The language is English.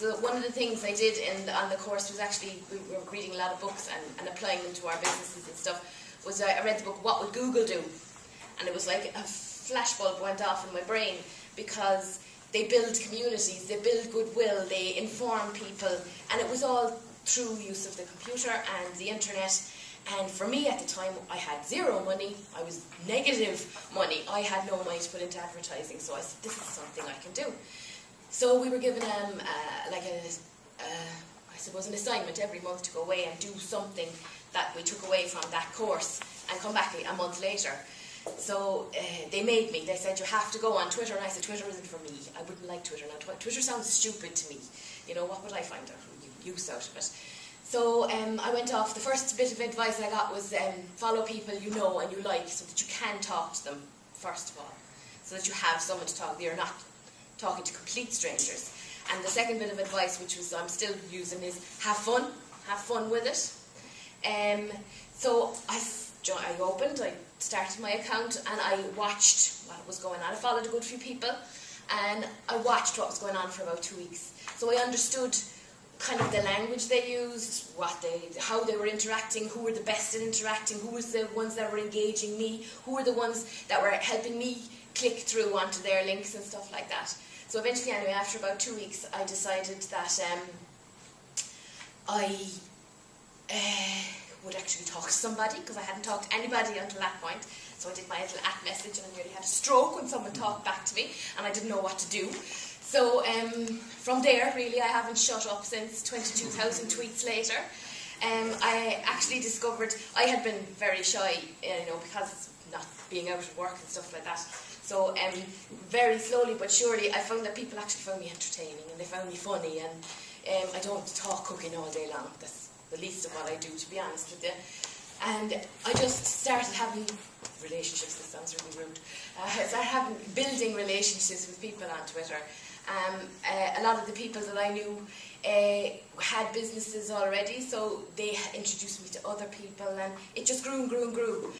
So one of the things I did in on the course was actually, we were reading a lot of books and, and applying them to our businesses and stuff, was I, I read the book, What Would Google Do? And it was like a flashbulb went off in my brain because they build communities, they build goodwill, they inform people, and it was all through use of the computer and the internet. And for me at the time, I had zero money, I was negative money, I had no money to put into advertising, so I said, this is something I can do. So we were given um, uh, like a, uh, I suppose an assignment every month to go away and do something that we took away from that course and come back a month later. So uh, they made me, they said you have to go on Twitter and I said Twitter isn't for me, I wouldn't like Twitter. Now Twitter sounds stupid to me, you know, what would I find out use out of it? So um, I went off, the first bit of advice I got was um, follow people you know and you like so that you can talk to them, first of all. So that you have someone to talk to, you're not talking to complete strangers. And the second bit of advice, which was I'm still using, is have fun, have fun with it. Um, so I, I opened, I started my account, and I watched what was going on. I followed a good few people, and I watched what was going on for about two weeks. So I understood kind of the language they used, what they, how they were interacting, who were the best at interacting, who was the ones that were engaging me, who were the ones that were helping me click through onto their links and stuff like that. So eventually, anyway, after about two weeks, I decided that um, I uh, would actually talk to somebody, because I hadn't talked to anybody until that point. So I did my little at message, and I nearly had a stroke when someone talked back to me, and I didn't know what to do. So um, from there, really, I haven't shut up since 22,000 tweets later. Um, I actually discovered, I had been very shy, you know, because not being out of work and stuff like that. So um, very slowly but surely, I found that people actually found me entertaining and they found me funny. And um, I don't talk cooking all day long. That's the least of what I do, to be honest with you. And I just started having relationships. This sounds really rude. Uh, I started having building relationships with people on Twitter. Um, uh, a lot of the people that I knew uh, had businesses already, so they introduced me to other people, and it just grew and grew and grew.